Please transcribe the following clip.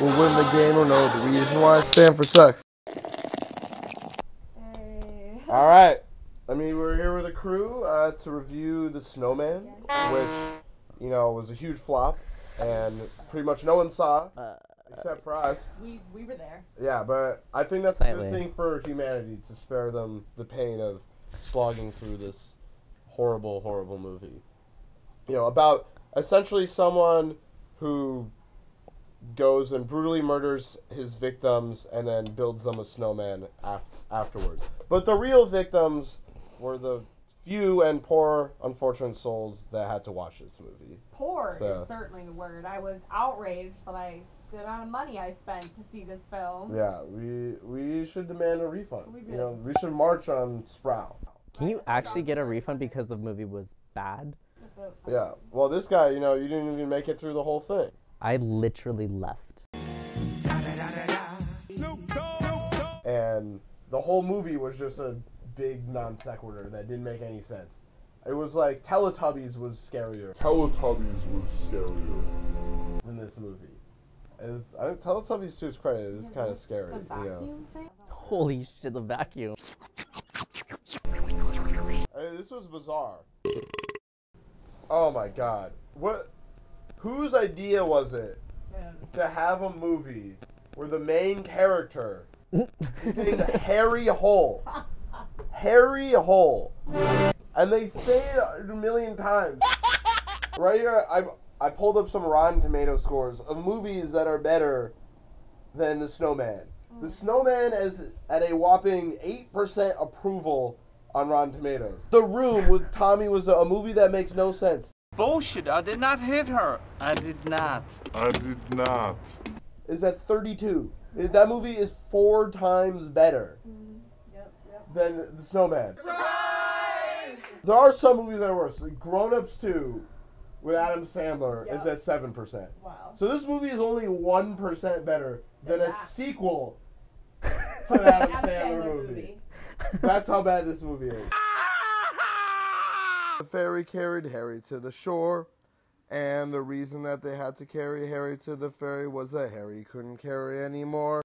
will win the game or no. the reason why Stanford stand for sex. Hey. All right. I mean, we're here with a crew uh, to review The Snowman, which, you know, was a huge flop, and pretty much no one saw, except for us. We we were there. Yeah, but I think that's a good thing for humanity to spare them the pain of slogging through this horrible, horrible movie. You know, about essentially someone who goes and brutally murders his victims and then builds them a snowman af- afterwards. But the real victims were the few and poor, unfortunate souls that had to watch this movie. Poor So- is certainly the word. I was outraged that I the amount of money I spent to see this film. Yeah, we we should demand a refund. We You know, we should march on Sprout. Can you actually get a refund because the movie was bad? Yeah. Well, this guy, you know, you didn't even make it through the whole thing. I literally left. And the whole movie was just a big non sequitur that didn't make any sense. It was like Teletubbies was scarier Teletubbies was scarier. than this movie. Is I think Teletubbies to its credit is kind of scary. The You know. thing. Holy shit, the vacuum. I mean, this was bizarre. Oh my god. What? Whose idea was it to have a movie where the main character is named Harry Hole? Harry Hole. And they say it a million times. Right here, I I pulled up some Rotten Tomato scores of movies that are better than The Snowman. The mm. Snowman is at a whopping eight percent approval on Rotten Tomatoes. The Room with Tommy was a, a movie that makes no sense. Bullshit, I did not hit her. I did not. I did not. Is that 32. That movie is four times better mm-hmm. Yep, yep. than The Snowman. Surprise! There are some movies that are worse. Like Grown Ups 2 with Adam Sandler is Yep. at 7%. Wow. So this movie is only 1% better than a that. sequel to the Adam Adam Sandler Sandler movie. movie. That's how bad this movie is. The ferry carried Harry to the shore, and the reason that they had to carry Harry to the ferry was that Harry couldn't carry anymore.